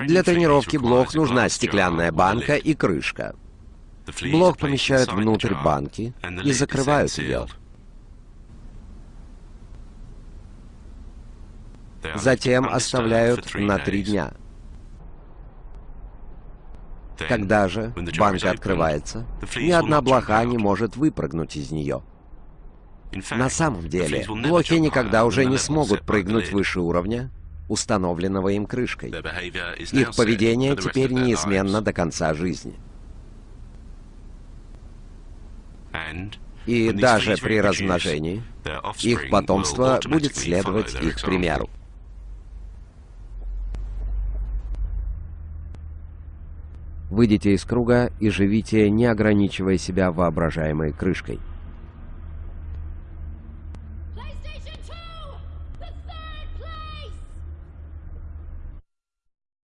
Для тренировки блох нужна стеклянная банка и крышка. Блох помещают внутрь банки и закрывают ее. Затем оставляют на три дня. Когда же банка открывается, ни одна блоха не может выпрыгнуть из нее. На самом деле, блохи никогда уже не смогут прыгнуть выше уровня, установленного им крышкой. Их поведение теперь неизменно до конца жизни. И даже при размножении их потомство будет следовать их примеру. Выйдите из круга и живите, не ограничивая себя воображаемой крышкой.